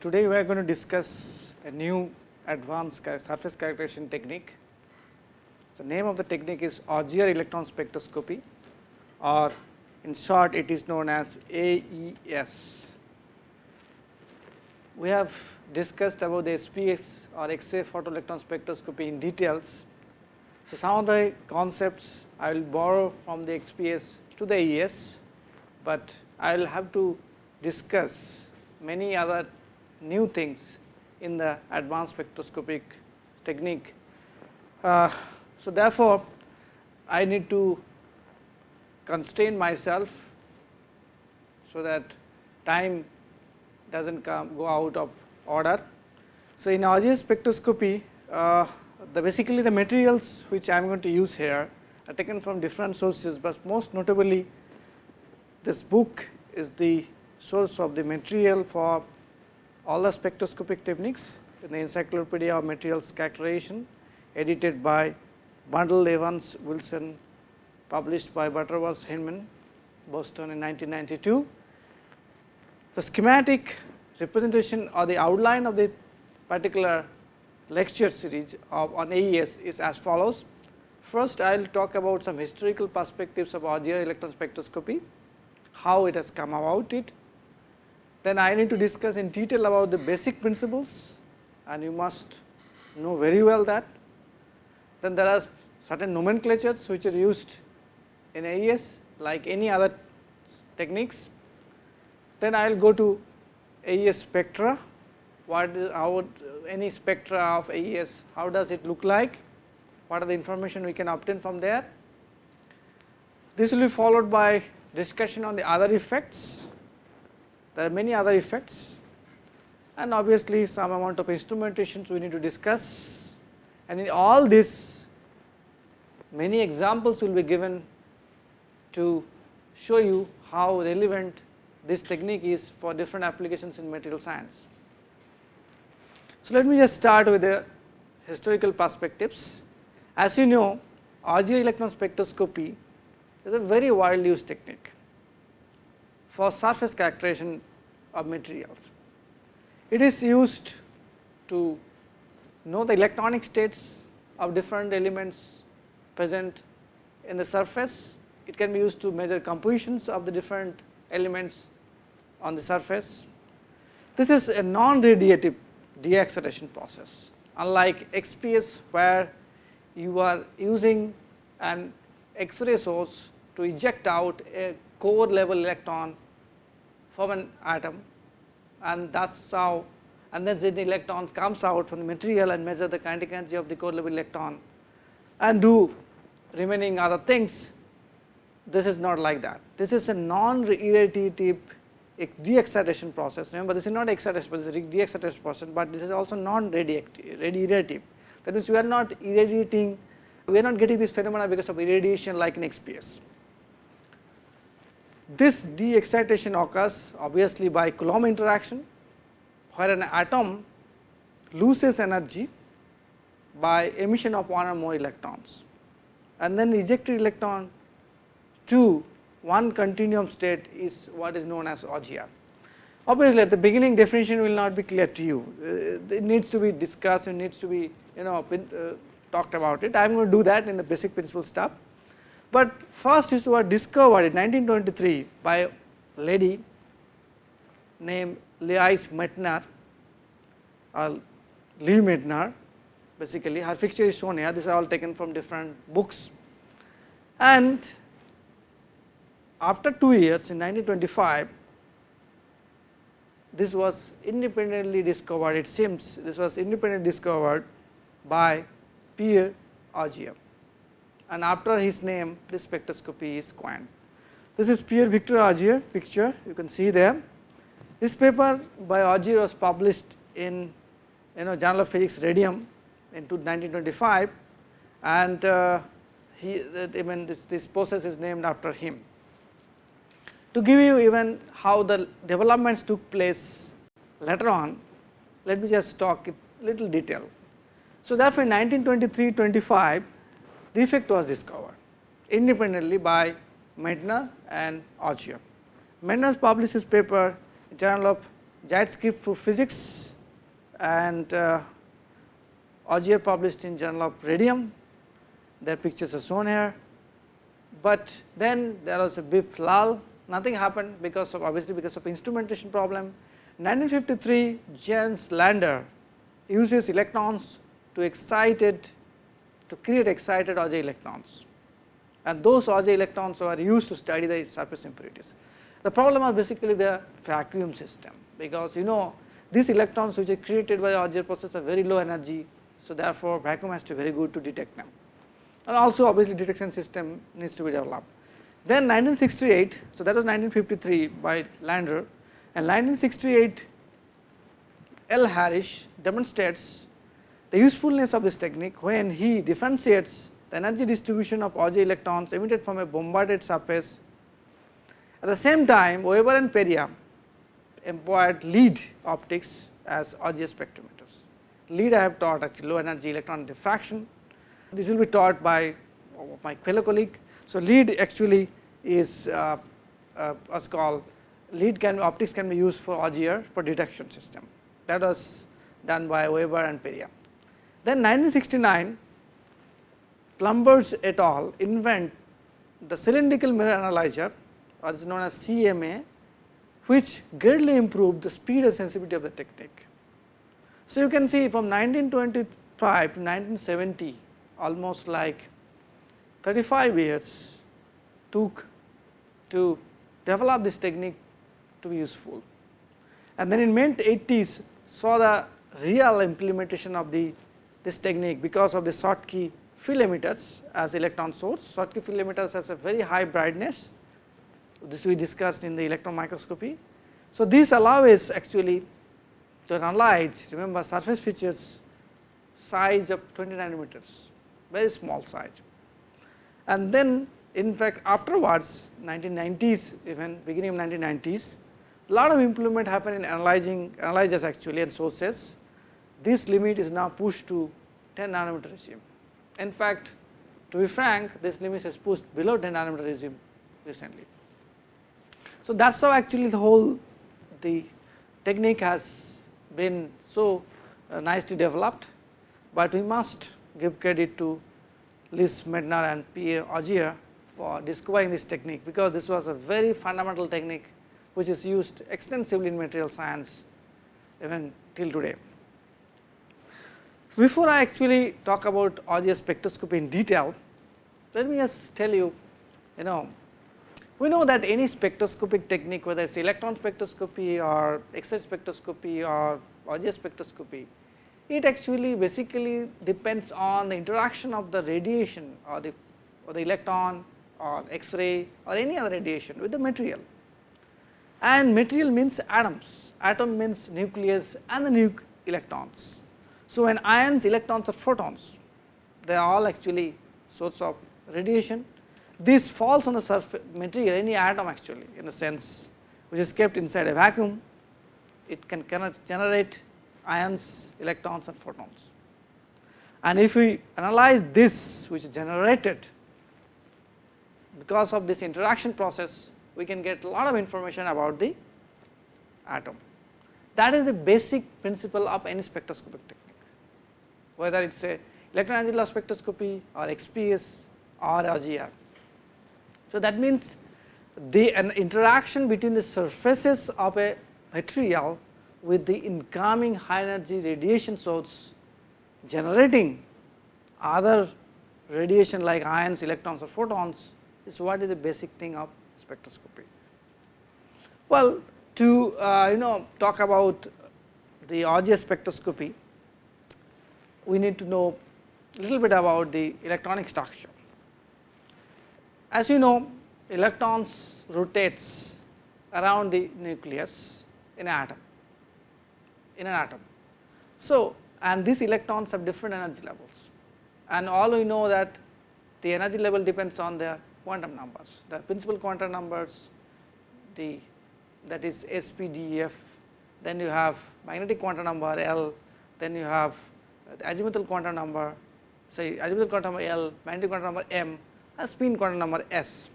Today we are going to discuss a new advanced surface characterization technique. The name of the technique is Auger electron spectroscopy or in short it is known as AES. We have discussed about the SPX or X-ray photoelectron spectroscopy in details. So, some of the concepts I will borrow from the XPS to the AES, but I will have to discuss many other new things in the advanced spectroscopic technique. Uh, so, therefore, I need to constrain myself so that time does not come go out of order. So, in Auger spectroscopy, uh, the basically the materials which I am going to use here are taken from different sources, but most notably this book is the source of the material for all the spectroscopic techniques in the Encyclopedia of Materials Characterization edited by Brundle Evans Wilson published by Butterworth Heinemann Boston in 1992. The schematic representation or the outline of the particular lecture series of on AES is as follows. First, I will talk about some historical perspectives of Auger electron spectroscopy, how it has come about it. Then I need to discuss in detail about the basic principles and you must know very well that. Then there are certain nomenclatures which are used in AES like any other techniques. Then I will go to AES spectra, what is how any spectra of AES, how does it look like, what are the information we can obtain from there. This will be followed by discussion on the other effects, there are many other effects and obviously some amount of instrumentations we need to discuss and in all this many examples will be given to show you how relevant this technique is for different applications in material science. So, let me just start with the historical perspectives. As you know, Auger electron spectroscopy is a very widely used technique for surface characterization of materials. It is used to know the electronic states of different elements present in the surface. It can be used to measure compositions of the different elements on the surface. This is a non-radiative de-excitation process unlike XPS where you are using an X-ray source to eject out a core level electron from an atom and that is how and then the electrons comes out from the material and measure the kinetic energy of the core level electron and do remaining other things. This is not like that. This is a non-irradiative de-excitation process. Remember, this is not excitation, but this is de-excitation process, but this is also non-irradiative. That means, we are not irradiating, we are not getting this phenomena because of irradiation like in XPS. This de-excitation occurs obviously by Coulomb interaction, where an atom loses energy by emission of one or more electrons and then ejected electron to one continuum state is what is known as Auger. Obviously, at the beginning definition will not be clear to you, uh, it needs to be discussed, it needs to be you know uh, talked about it. I am going to do that in the basic principle stuff. But first is was discovered in 1923 by a lady named Louise Meitner or Lise Meitner basically her picture is shown here, these are all taken from different books. And after 2 years in 1925 this was independently discovered it seems. This was independently discovered by Pierre Auger and after his name this spectroscopy is coined. This is Pierre Victor Auger picture you can see there. This paper by Auger was published in you know Journal of Physics Radium in 1925 and uh, he I mean this, this process is named after him. To give you even how the developments took place later on, let me just talk in little detail. So, therefore, in 1923-25 the effect was discovered independently by Meitner and Auger. Meitner published his paper in Journal of Zeitschrift für Physik and uh, Auger published in journal of radium, their pictures are shown here. But then there was a big lull, nothing happened because of obviously because of instrumentation problem. 1953 Jens Lander uses electrons to excited to create excited Auger electrons and those Auger electrons are used to study the surface impurities. The problem are basically the vacuum system because you know these electrons which are created by Auger process are very low energy. So, therefore, vacuum has to be very good to detect them and also obviously detection system needs to be developed. Then 1968, so that was 1953 by Lander and 1968 L. Harris demonstrates the usefulness of this technique when he differentiates the energy distribution of Auger electrons emitted from a bombarded surface. At the same time Weber and Peria employed LEED optics as Auger spectrometers. LEED I have taught actually low energy electron diffraction. This will be taught by my fellow colleague. So, LEED actually is uh, uh, what's called LEED can optics can be used for Auger for detection system that was done by Weber and Peria. Then 1969 Palmberg et al invent the cylindrical mirror analyzer or is known as CMA which greatly improved the speed and sensitivity of the technique. So, you can see from 1925 to 1970 almost like 35 years took to develop this technique to be useful. And then in mid 80s saw the real implementation of the this technique because of the Schottky field emitters as electron source. Schottky field emitters has a very high brightness, this we discussed in the electron microscopy. So, this allows us actually to analyze remember surface features size of 20 nanometers very small size. And then in fact afterwards 1990s even beginning of 1990s lot of improvement happened in analyzing analyzers actually and sources. This limit is now pushed to 10 nanometer regime. In fact, to be frank this limit is pushed below 10 nanometer regime recently. So, that is how actually the whole the technique has been so uh, nicely developed, but we must give credit to Lise Meitner and Pierre Auger for discovering this technique, because this was a very fundamental technique which is used extensively in material science even till today. Before I actually talk about Auger spectroscopy in detail, let me just tell you, you know, we know that any spectroscopic technique whether it is electron spectroscopy or X-ray spectroscopy or Auger spectroscopy, it actually basically depends on the interaction of the radiation or the, or the electron or X-ray or any other radiation with the material and material means atoms, atom means nucleus and the nuc electrons. So, when ions, electrons or photons, they are all actually source of radiation. This falls on the surface material, any atom actually in the sense which is kept inside a vacuum, it can cannot generate ions, electrons and photons. And if we analyze this which is generated because of this interaction process we can get a lot of information about the atom. That is the basic principle of any spectroscopic technique, whether it is a electron loss spectroscopy or XPS or Auger. So, that means the an interaction between the surfaces of a material with the incoming high energy radiation source generating other radiation like ions, electrons or photons is what is the basic thing of spectroscopy. Well, to uh, you know talk about the Auger spectroscopy, we need to know a little bit about the electronic structure. As you know, electrons rotates around the nucleus in an atom, in an atom. So, and these electrons have different energy levels and all we know that the energy level depends on their quantum numbers. The principal quantum numbers, the that is SPDF, then you have magnetic quantum number L, then you have the azimuthal quantum number, say azimuthal quantum number L, magnetic quantum number M, and spin quantum number S.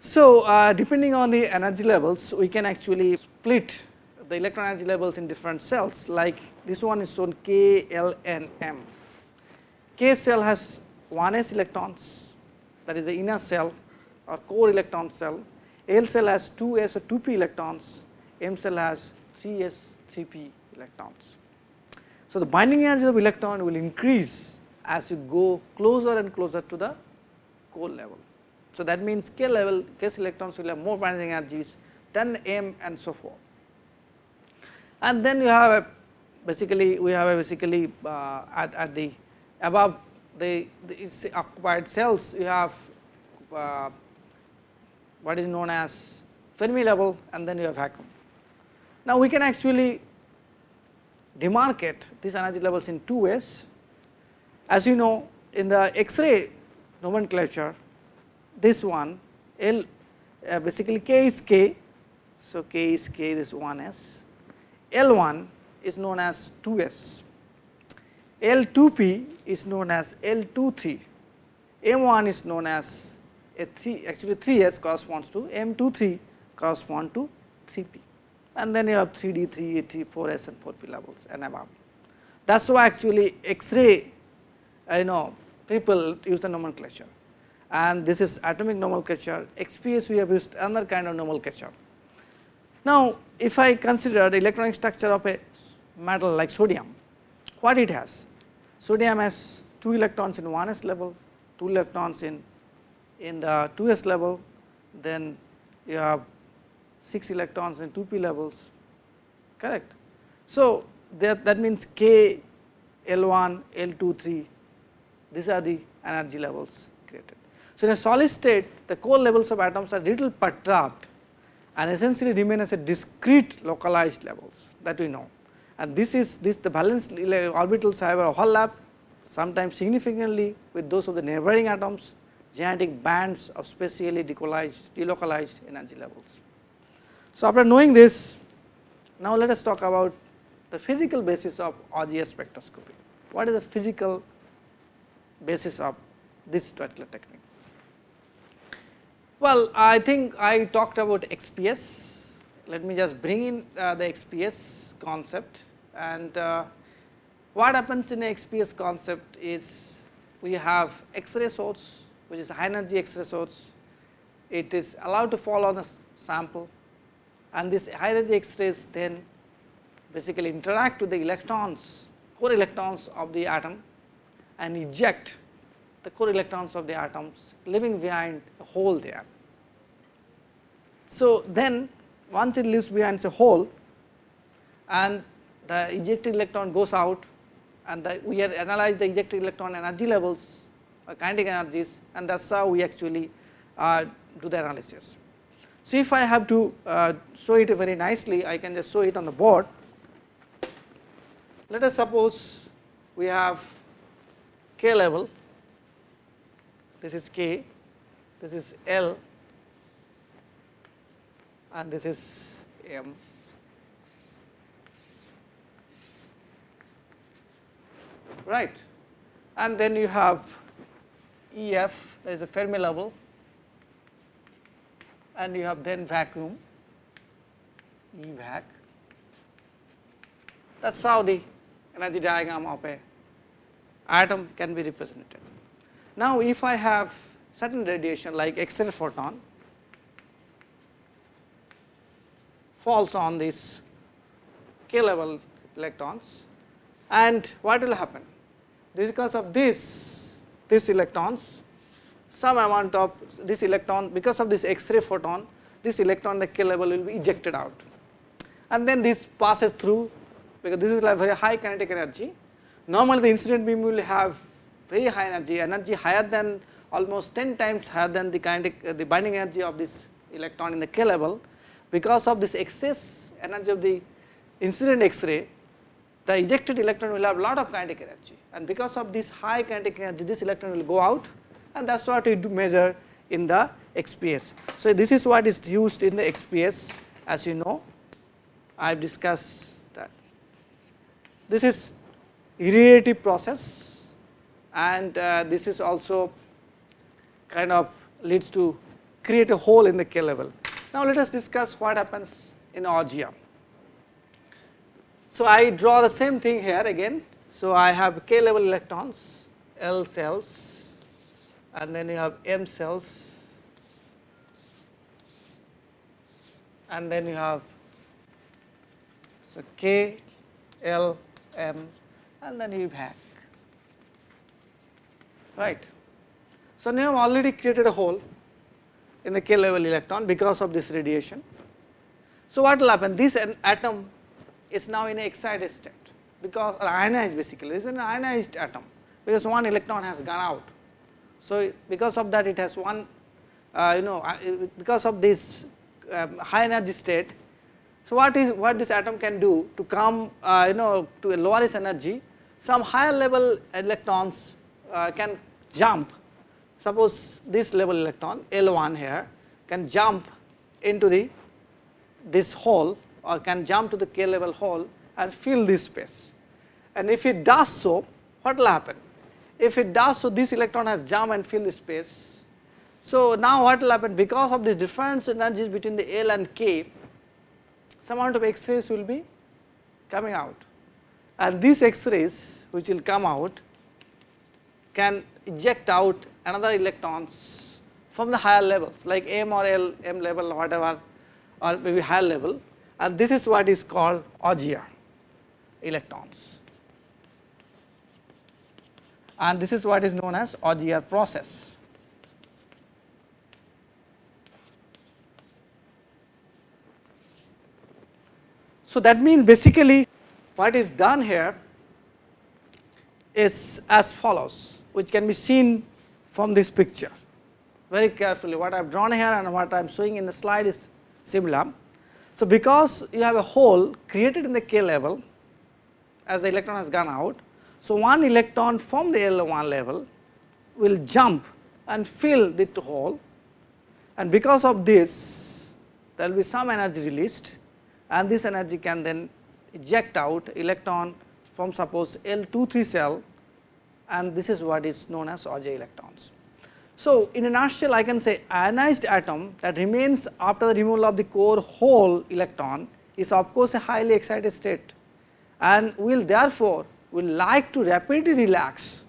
So, uh, depending on the energy levels, we can actually split the electron energy levels in different cells like this one is shown K, L and M. K cell has 1s electrons that is the inner cell or core electron cell, L cell has 2s or 2p electrons, M cell has 3s 3p electrons. So, the binding energy of electron will increase as you go closer and closer to the core level. So, that means K level case electrons will have more binding energies than M and so forth. And then you have a basically we have a basically uh, at, at the above the, the occupied cells you have uh, what is known as Fermi level and then you have vacuum. Now, we can actually demarcate these energy levels in two ways. As you know in the X-ray nomenclature this one L uh, basically K is K. So, K is K this 1s, L1 is known as 2s, L2p is known as L23, M1 is known as a 3 actually 3s corresponds to M23 correspond to 3p and then you have 3d, 3e, 4s and 4p levels and above. That is why actually X-ray you know people use the nomenclature and this is atomic nomenclature, XPS we have used another kind of nomenclature. Now, if I consider the electronic structure of a metal like sodium, what it has? Sodium has 2 electrons in 1s level, 2 electrons in, in the 2s level, then you have 6 electrons in 2p levels, correct. So, that, that means K, L1, L2, 3, these are the energy levels created. So, in a solid state the core levels of atoms are little perturbed and essentially remain as a discrete localized levels that we know. And this is this the valence orbitals however overlap sometimes significantly with those of the neighboring atoms genetic bands of spatially delocalized energy levels. So, after knowing this now let us talk about the physical basis of Auger spectroscopy. What is the physical basis of this particular technique? Well, I think I talked about XPS. Let me just bring in uh, the XPS concept and uh, what happens in the XPS concept is we have X-ray source which is high energy X-ray source. It is allowed to fall on a sample and this high energy X-rays then basically interact with the electrons, core electrons of the atom and eject the core electrons of the atoms leaving behind a hole there. So, then once it leaves behind a hole and the ejected electron goes out and the, we analyze the ejected electron energy levels kinetic energies and that is how we actually uh, do the analysis. So, if I have to uh, show it very nicely I can just show it on the board. Let us suppose we have k level this is k this is L and this is M. right and then you have EF there is a Fermi level and you have then vacuum EVAC. That is how the energy diagram of a atom can be represented. Now if I have certain radiation like X-ray photon falls on these k level electrons and what will happen? This because of this this electrons some amount of this electron because of this X-ray photon this electron the k level will be ejected out. And then this passes through because this is like very high kinetic energy. Normally the incident beam will have very high energy energy higher than almost 10 times higher than the kinetic uh, the binding energy of this electron in the k level. Because of this excess energy of the incident X-ray, the ejected electron will have lot of kinetic energy. And because of this high kinetic energy this electron will go out and that is what we do measure in the XPS. So, this is what is used in the XPS as you know I have discussed that. This is irradiative process and uh, this is also kind of leads to create a hole in the K level. Now let us discuss what happens in Auger. So, I draw the same thing here again. So, I have k level electrons L cells and then you have M cells and then you have so k L M and then you back, right. So, now I have already created a hole in the k level electron because of this radiation. So, what will happen this atom is now in a excited state because or ionized basically is an ionized atom because one electron has gone out. So, because of that it has one uh, you know because of this um, high energy state. So, what is what this atom can do to come uh, you know to a lower energy some higher level electrons uh, can jump suppose this level electron L1 here can jump into the this hole or can jump to the k level hole and fill this space. And if it does so, what will happen? If it does so, this electron has jumped and filled the space. So now what will happen? Because of this difference in energies between the L and K, some amount of X-rays will be coming out. And these X-rays which will come out can eject out another electrons from the higher levels like M or L, M level or whatever or maybe higher level and this is what is called Auger electrons and this is what is known as Auger process. So that means basically what is done here is as follows which can be seen from this picture very carefully what I have drawn here and what I am showing in the slide is similar. So, because you have a hole created in the k level as the electron has gone out. So, one electron from the L1 level will jump and fill the hole. And because of this there will be some energy released. And this energy can then eject out electron from suppose L23 cell. And this is what is known as Auger electrons. So, in a nutshell I can say ionized atom that remains after the removal of the core hole electron is of course a highly excited state. And will therefore will like to rapidly relax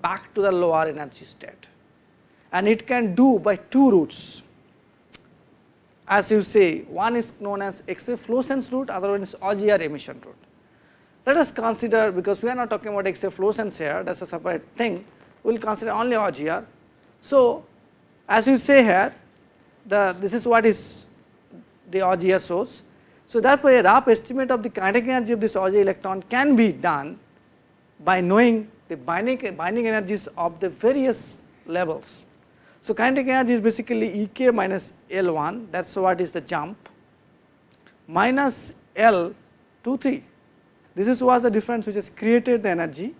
back to the lower energy state and it can do by two routes as you say one is known as X-ray fluorescence route other one is Auger emission route. Let us consider because we are not talking about X-ray fluorescence here that is a separate thing we will consider only Auger so, as you say here the this is what is the Auger source. So, therefore, a rough estimate of the kinetic energy of this Auger electron can be done by knowing the binding, binding energies of the various levels. So, kinetic energy is basically E k minus L 1 that is what is the jump minus L 2 3 this is was the difference which has created the energy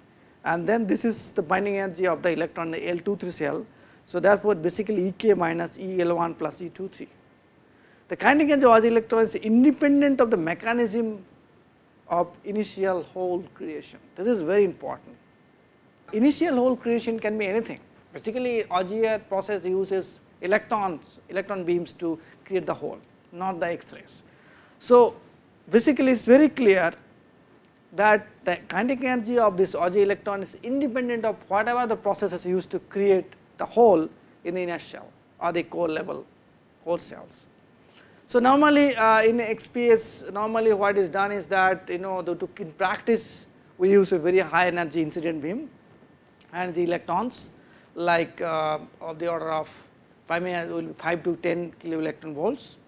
and then this is the binding energy of the electron the L 2 3 cell so, therefore, basically E k minus E L 1 plus E 2 3. The kinetic energy of the electron is independent of the mechanism of initial hole creation. This is very important. Initial hole creation can be anything. Basically, Auger process uses electrons, electron beams to create the hole, not the X-rays. So, basically it is very clear that the kinetic energy of this Auger electron is independent of whatever the process is used to create the hole in the inner shell or the core level core cells. So, normally uh, in XPS normally what is done is that you know the, to in practice we use a very high energy incident beam and the electrons like uh, of the order of 5, 5 to 10 kilo electron volts.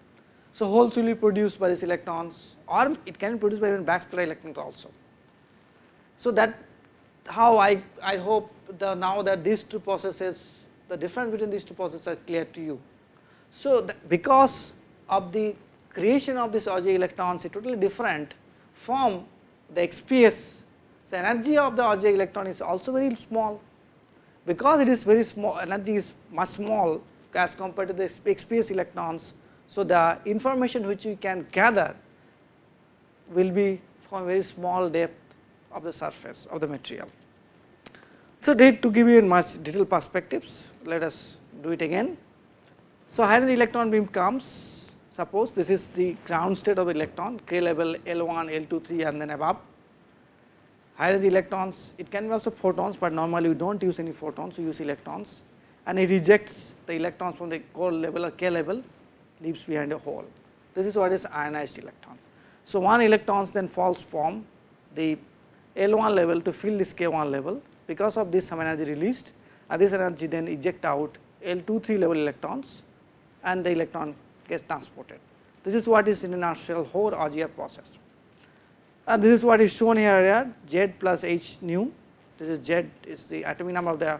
So, holes will be produced by these electrons or it can be produced by even backscatter electrons also. So, that how I, I hope the now that these two processes the difference between these two processes are clear to you. So, because of the creation of this Auger electrons is totally different from the XPS. So, energy of the Auger electron is also very small because it is very small energy is much small as compared to the XPS electrons. So, the information which we can gather will be from very small depth of the surface of the material. So, to give you in much detailed perspectives, let us do it again. So, hydrogen electron beam comes. Suppose this is the ground state of electron k level L1, L2, 3 and then above. Higher energy electrons it can be also photons, but normally we do not use any photons we use electrons and it rejects the electrons from the core level or k level leaves behind a hole. This is what is ionized electron. So, one electrons then falls from the L1 level to fill this K1 level because of this some energy released and this energy then eject out L2 3 level electrons and the electron gets transported. This is what is in inertial Hore Auger process. And this is what is shown here Z plus H nu. This is Z is the atomic number of the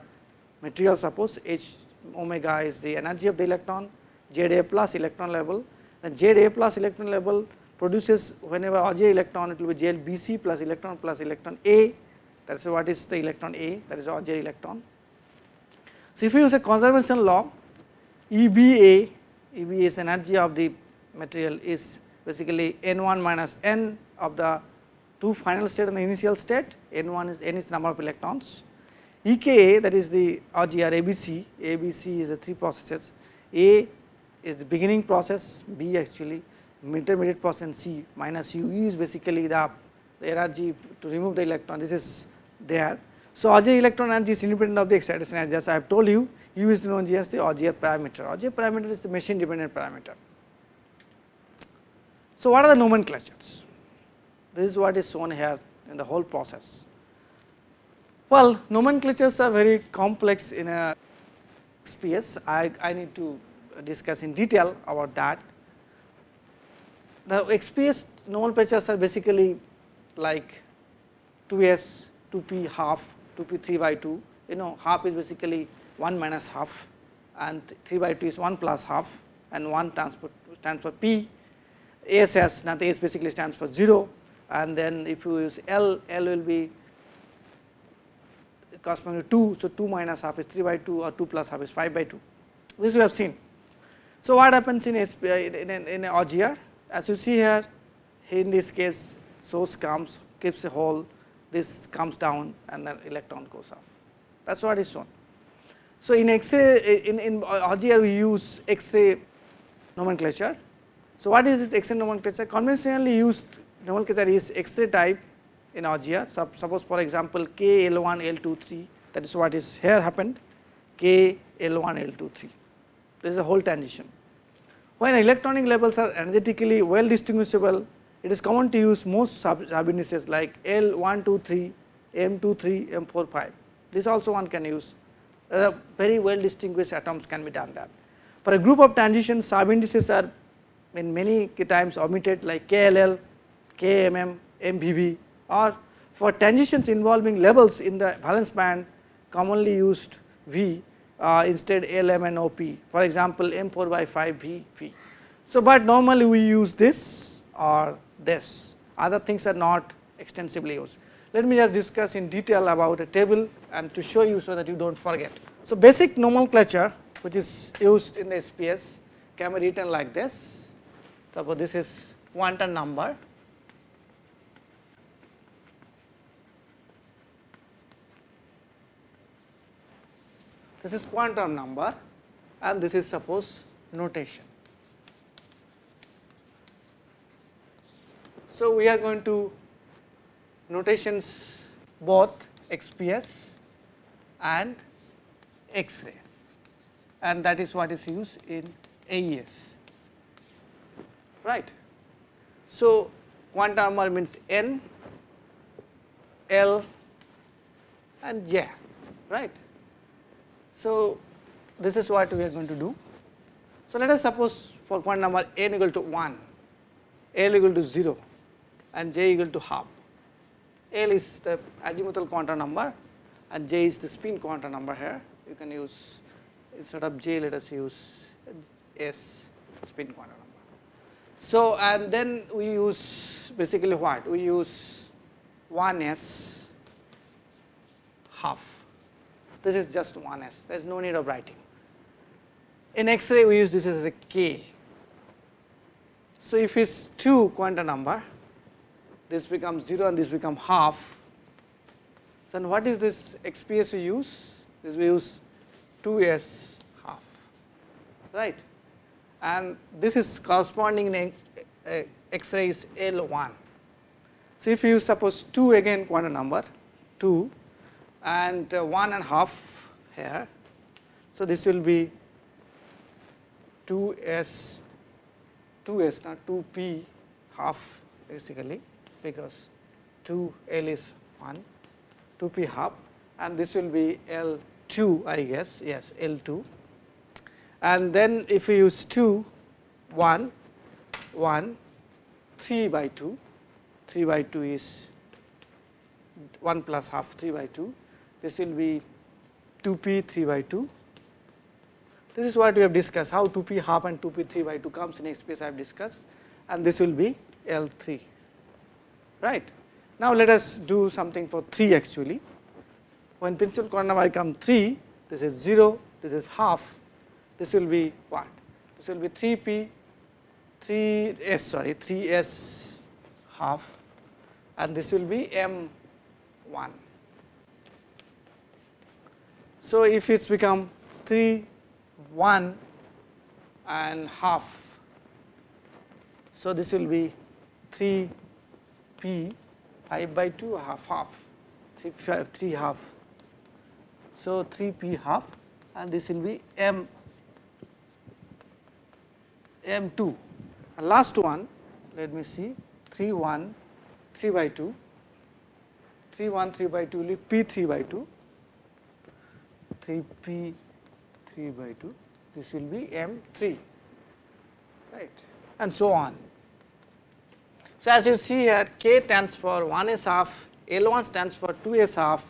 material suppose. H omega is the energy of the electron. Z A plus electron level. And Z A plus electron level produces whenever Auger electron it will be JL BC plus electron plus electron A. That is what is the electron A. That is Auger electron. So, if you use a conservation law EBA, EBA is energy of the material is basically N1 minus N of the two final state and the initial state N1 is N is the number of electrons. EKA that is the Auger ABC, ABC is the three processes. A is the beginning process B actually intermediate process and C minus U is basically the, the energy to remove the electron. This is there. So, Auger electron energy is independent of the excitation energy as I have told you U is known as the Auger parameter, Auger parameter is the machine dependent parameter. So, what are the nomenclatures? This is what is shown here in the whole process. Well, nomenclatures are very complex in a XPS. I, I need to discuss in detail about that the XPS nomenclatures are basically like 2s, 2p half, 2p 3 by 2, you know half is basically 1 minus half and 3 by 2 is 1 plus half and 1 stands for, stands for p, ASS nothing S basically stands for 0 and then if you use L, L will be corresponding to 2, so 2 minus half is 3 by 2 or 2 plus half is 5 by 2, this we have seen. So, what happens in, SP, in, in, in Auger as you see here, in this case source comes keeps a hole, this comes down and then electron goes off. That is what is shown. So, in X-ray in, in uh, Auger we use X-ray nomenclature. So, what is this X-ray nomenclature? Conventionally used nomenclature is X-ray type in Auger. So, suppose for example, K L1 L2 3 that is what is here happened K L1 L2 3 this is a whole transition. When electronic levels are energetically well distinguishable, it is common to use most sub, sub indices like L123, M23, M45. This also one can use. Uh, very well distinguished atoms can be done that. For a group of transitions, sub indices are in many times omitted like KLL, KMM, MVV or for transitions involving levels in the valence band commonly used V uh, instead LM and OP for example M4 by 5 V V. So, but normally we use this or this other things are not extensively used. Let me just discuss in detail about a table and to show you so that you do not forget. So, basic nomenclature which is used in the SPS can be written like this. Suppose this is quantum number this is quantum number and this is suppose notation. So, we are going to notations both XPS and X-ray and that is what is used in AES right. So, quantum number means N, L and J right. So, this is what we are going to do. So, let us suppose for point number n equal to 1, L equal to 0 and j equal to half. L is the azimuthal quantum number and j is the spin quantum number here. You can use instead of j let us use s spin quantum number. So, and then we use basically what? We use 1s half this is just 1s, there is no need of writing. In X-ray we use this as a k. So, if it is 2 quantum number, this becomes 0 and this become half. So, what is this XPS we use? This we use 2s half, right. and this is corresponding in X-ray is L1. So, if you suppose 2 again quantum number 2 and uh, 1 and half here. So, this will be 2s 2s not 2p half basically because 2 L is 1 2p half and this will be L2 I guess. Yes L2 and then if we use 2 1 1 3 by 2 3 by 2 is 1 plus half 3 by 2 this will be 2p 3 by 2 this is what we have discussed how 2p half and 2p 3 by 2 comes. In space I have discussed and this will be L3 right. Now, let us do something for 3 actually when principal quantum number come 3 this is 0 this is half this will be what this will be 3p 3s sorry 3s half and this will be m 1. So, if it has become 3 1 and half. So, this will be 3 p 5 by 2 half half. 3, 5, 3 half. So, 3 p half and this will be m. M 2 and last one let me see. 3 1 3 by 2 3 1 3 by 2 will be p 3 by 2 3 p 3 by 2 this will be m 3 right. And so on. So, as you see here k stands for 1 s half L 1 stands for 2 s half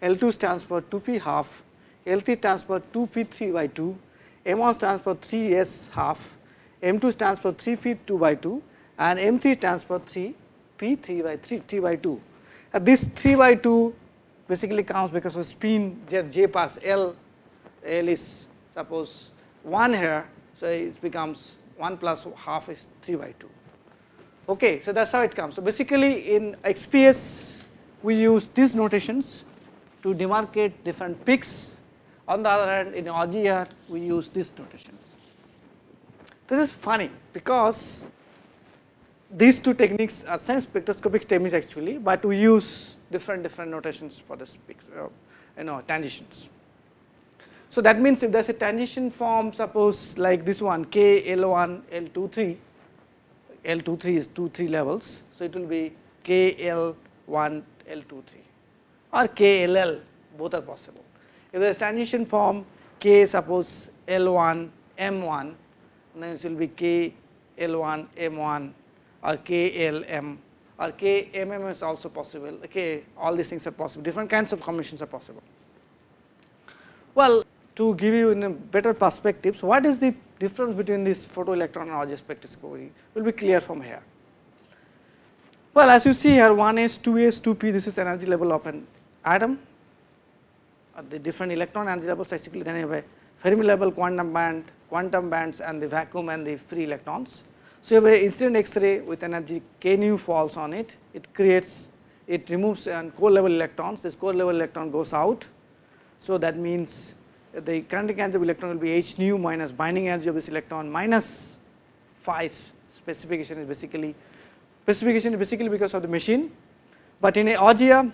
L 2 stands for 2 p half L 3 stands for 2 p 3 by 2 M 1 stands for 3 s half M 2 stands for 3 p 2 by 2 and M 3 stands for 3 p 3 by 3 3 by 2. Uh, this 3 by 2 basically comes because of spin j, j pass L, L is suppose 1 here. So, it becomes 1 plus half is 3 by 2. Okay, so that is how it comes. So, basically in XPS we use these notations to demarcate different peaks. On the other hand in Auger we use this notation. This is funny because these two techniques are same spectroscopic techniques actually, but we use different different notations for the uh, you know transitions. So, that means if there is a transition form suppose like this one k L1 L23 L23 is 2 3 levels. So, it will be k L1 L23 or KLL both are possible. If there is transition form k suppose L1 M1 then it will be k L1 M1 or KLM or KMM is also possible, okay, all these things are possible, different kinds of combinations are possible. Well, to give you in a better perspective, so what is the difference between this photoelectron and OGS spectroscopy will be clear from here. Well, as you see here 1s, 2s, 2p, this is energy level of an atom, uh, the different electron energy levels basically then you have a Fermi level quantum band, quantum bands and the vacuum and the free electrons. So, if a incident X-ray with energy k nu falls on it, it creates, it removes an core level electrons, this core level electron goes out. So, that means the kinetic energy of electron will be h nu minus binding energy of this electron minus phi specification is basically, specification is basically because of the machine. But in a OGM,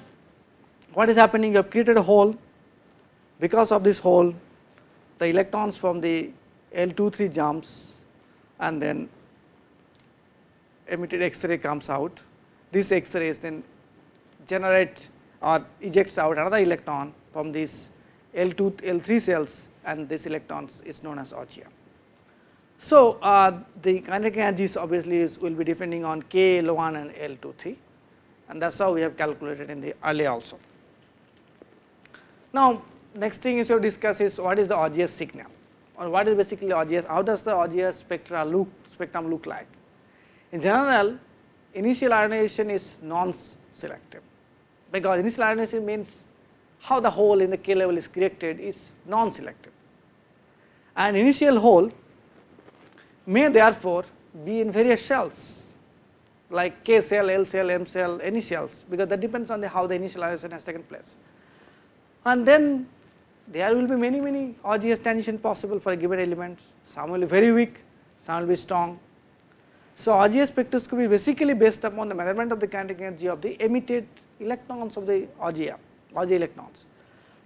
what is happening? You have created a hole, because of this hole, the electrons from the L23 jumps and then emitted X-ray comes out. This X-ray is then generate or ejects out another electron from these L2, L3 cells and this electrons is known as OGM. So, uh, the kinetic energies obviously is, will be depending on K L1 and L23 and that is how we have calculated in the earlier also. Now, next thing is to discuss is what is the OGS signal or what is basically OGS, how does the OGS spectra look, spectrum look like. In general, initial ionization is non-selective because initial ionization means how the hole in the K level is created is non-selective and initial hole may therefore be in various shells like K cell, L cell, M cell, any shells because that depends on the how the initial ionization has taken place. And then there will be many many OGS transition possible for a given element, some will be very weak, some will be strong. So, Auger spectroscopy basically based upon the measurement of the kinetic energy of the emitted electrons of the Auger, Auger electrons.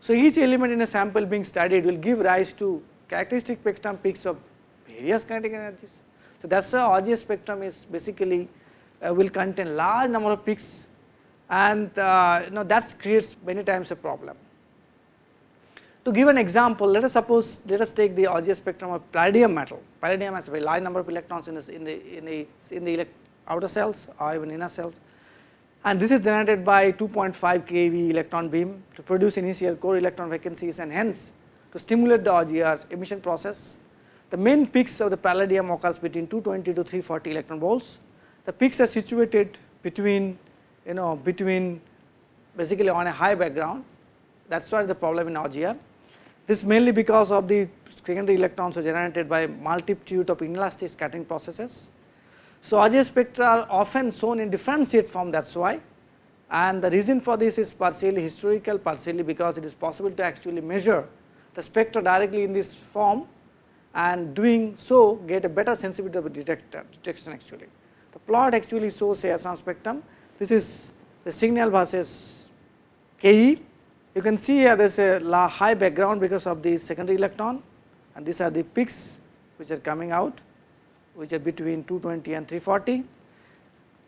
So, each element in a sample being studied will give rise to characteristic spectrum peaks of various kinetic energies. So, that is why Auger spectrum is basically uh, will contain large number of peaks and uh, you know that creates many times a problem. To give an example, let us suppose let us take the Auger spectrum of palladium metal. Palladium has a very large number of electrons in, the in the in the in the outer cells or even inner cells, and this is generated by 2.5 keV electron beam to produce initial core electron vacancies and hence to stimulate the Auger emission process. The main peaks of the palladium occurs between 220 to 340 electron volts. The peaks are situated between you know between basically on a high background that is why the problem in Auger. This mainly because of the secondary electrons are generated by multitude of inelastic scattering processes. So, Auger spectra are often shown in differentiate form that is why. And the reason for this is partially historical partially because it is possible to actually measure the spectra directly in this form and doing so get a better sensitivity of the detector detection actually. The plot actually shows a some spectrum. This is the signal versus Ke. You can see here there is a high background because of the secondary electron and these are the peaks which are coming out which are between 220 and 340.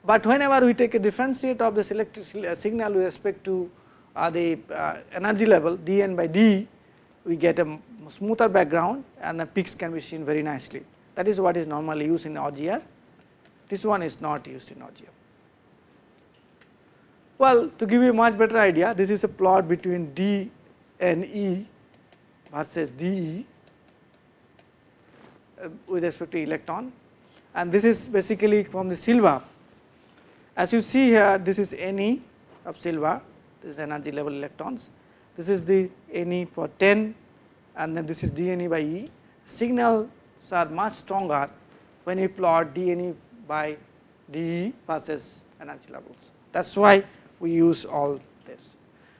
But whenever we take a differentiate of this electric signal with respect to uh, the uh, energy level dN by d, we get a smoother background and the peaks can be seen very nicely. That is what is normally used in Auger. This one is not used in Auger. Well, to give you a much better idea, this is a plot between D and E versus DE Uh, with respect to electron and this is basically from the silver. As you see here, this is Ne of silver, this is energy level electrons, this is the Ne for 10 and then this is dNe by E. Signals are much stronger when you plot dNe by dE versus energy levels. That is why we use all this.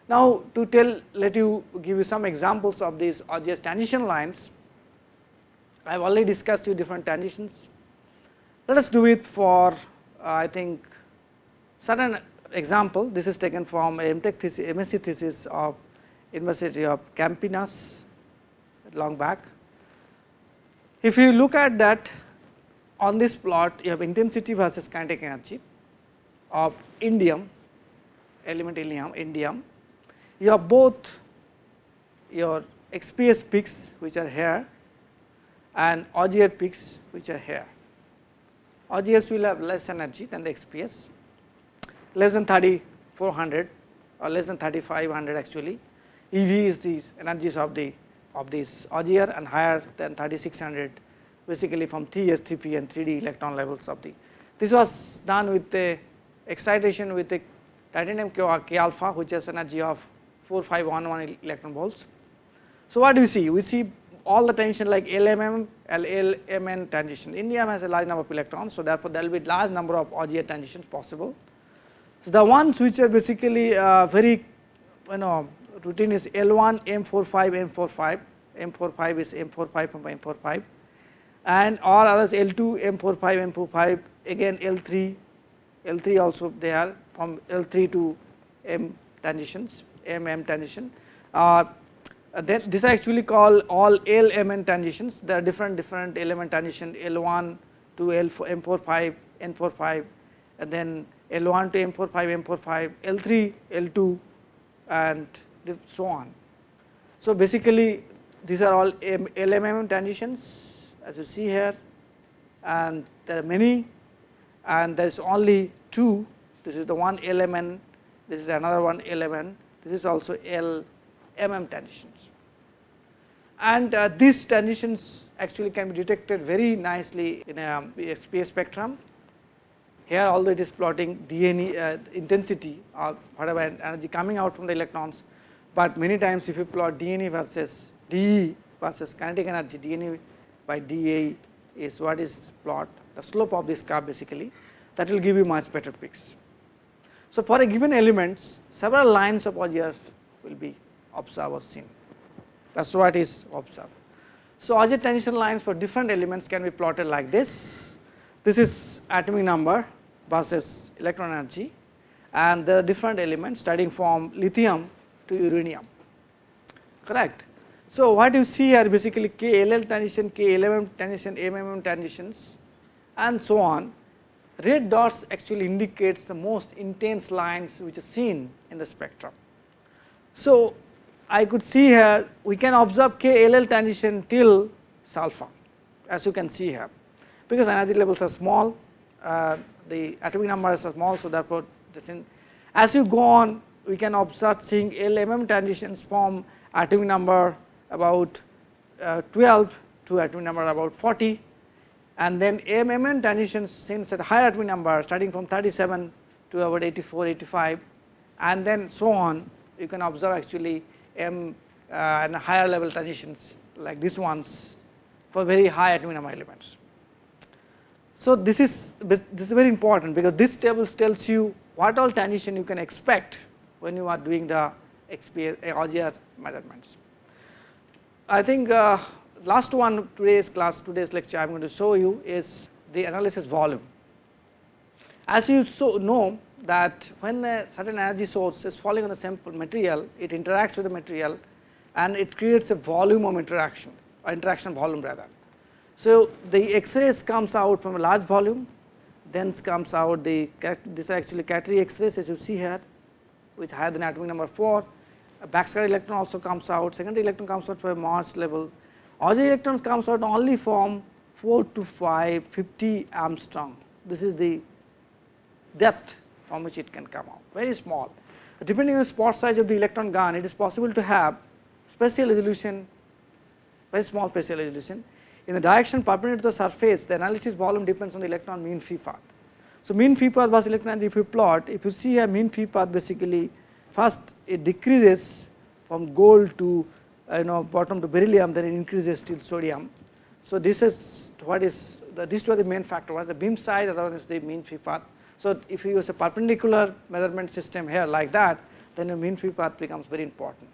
Now, to tell let you give you some examples of these Auger transition lines. I have already discussed you different transitions. Let us do it for uh, I think certain example. This is taken from MTech thesis, MSc thesis of University of Campinas long back. If you look at that on this plot, you have intensity versus kinetic energy of indium element indium, indium. You have both your XPS peaks which are here and Auger peaks which are here. Augers will have less energy than the XPS, less than 3400 or less than 3500 actually. EV is the energies of the of this Auger and higher than 3600 basically from 3S, 3P and 3D electron levels of the. This was done with the excitation with the titanium K alpha which has energy of 4511 electron volts. So, what do we see? We see all the transition like LMM, LMN transition. Indium has a large number of electrons, so therefore there will be large number of Auger transitions possible. So, the ones which are basically uh, very you know routine is L1 M45 M45, M45 is M45 from M45 and or others L2 M45 M45 again L3 L3 also they are from L3 to M transitions, MM transition. Uh, Uh, then this is actually called all LMN transitions. There are different different element transition L1 to L4, M45, N45, and then L1 to M45, M45, L3, L2, and so on. So basically, these are all LMM transitions, as you see here, and there are many, and there is only two this is the one LMN, this is another one LMN, this is also LMM transitions. And uh, these transitions actually can be detected very nicely in a XPS spectrum. Here although it is plotting DNA uh, intensity or whatever energy coming out from the electrons, but many times if you plot dNe versus dE versus kinetic energy dNe by dA is what is plot the slope of this curve basically that will give you much better peaks. So, for a given elements several lines of Auger will be observed or seen that is what is observed. So, Auger transition lines for different elements can be plotted like this. This is atomic number versus electron energy and there are different elements starting from lithium to uranium correct. So, what you see here basically KLL transition, KLMM transition, MMM transitions and so on. Red dots actually indicates the most intense lines which is seen in the spectrum. So, I could see here we can observe KLL transition till sulfur as you can see here because energy levels are small, uh, the atomic numbers are small. So, therefore, as you go on we can observe seeing LMM transitions from atomic number about uh, 12 to atomic number about 40 and then MMN transitions since at higher atomic number starting from 37 to about 84, 85 and then so on you can observe actually M uh, and higher level transitions like these ones for very high atomic number elements. So, this is this is very important because this table tells you what all transition you can expect when you are doing the XPS measurements. I think uh, last one today's class today's lecture I am going to show you is the analysis volume. As you so know that when a certain energy source is falling on a sample material it interacts with the material and it creates a volume of interaction or interaction volume rather. So, the X-rays comes out from a large volume then comes out the this actually Category X-rays as you see here which higher than atomic number 4 a backscatter electron also comes out, secondary electron comes out from a Mars level, auxiliary electrons comes out only from 4 to 5, 50 Angstrom. This is the depth from which it can come out, very small. Depending on the spot size of the electron gun, it is possible to have spatial resolution, very small spatial resolution. In the direction perpendicular to the surface, the analysis volume depends on the electron mean free path. So, mean free path was electron if you plot, if you see a mean free path basically first it decreases from gold to you know bottom to beryllium then it increases till sodium. So, this is what is the, these two are the main factor one is the beam size other one is the mean free path. So, if you use a perpendicular measurement system here like that then the mean free path becomes very important.